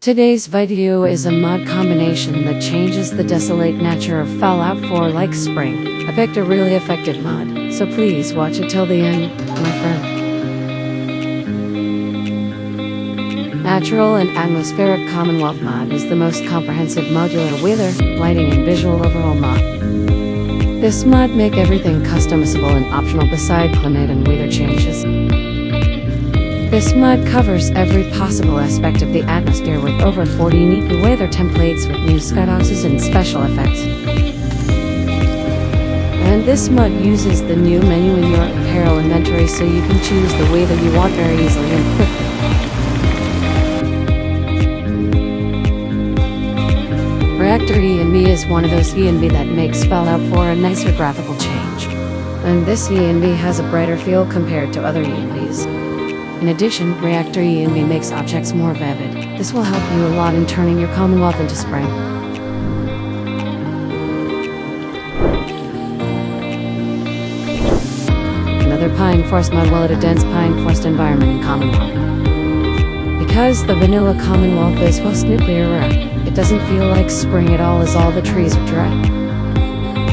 Today's video is a mod combination that changes the desolate nature of Fallout 4 like spring. I picked a really effective mod, so please watch it till the end, my friend. Natural and Atmospheric Commonwealth mod is the most comprehensive modular weather, lighting and visual overall mod. This mod make everything customizable and optional beside climate and weather changes. This mod covers every possible aspect of the atmosphere with over 40 unique weather templates with new skyboxes and special effects. And this mod uses the new menu in your apparel inventory so you can choose the weather you want very easily and quickly. Reactor ENB is one of those ENB that makes Fallout 4 a nicer graphical change. And this ENB has a brighter feel compared to other ENBs. In addition, Reactor ENB makes objects more vivid. This will help you a lot in turning your Commonwealth into spring. Another pine forest mod will add a dense pine forest environment in Commonwealth. Because the vanilla Commonwealth is post-nuclear era, it doesn't feel like spring at all as all the trees are dry.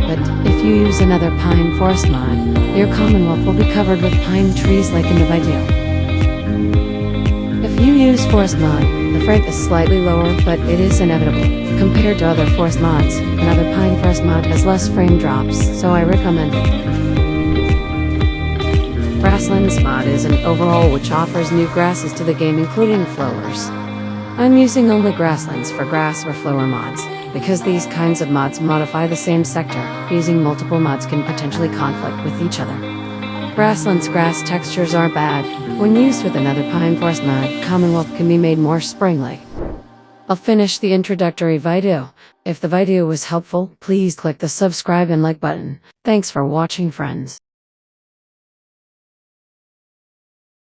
But if you use another pine forest mod, your Commonwealth will be covered with pine trees like in the video. Forest mod, the frame is slightly lower but it is inevitable. Compared to other forest mods, another pine forest mod has less frame drops, so I recommend it. Grasslands mod is an overhaul which offers new grasses to the game including flowers. I'm using only grasslands for grass or flower mods, because these kinds of mods modify the same sector, using multiple mods can potentially conflict with each other. Grasslands grass textures are bad, when used with another pine forest mod, Commonwealth can be made more spring-like. I'll finish the introductory video. If the video was helpful, please click the subscribe and like button. Thanks for watching friends.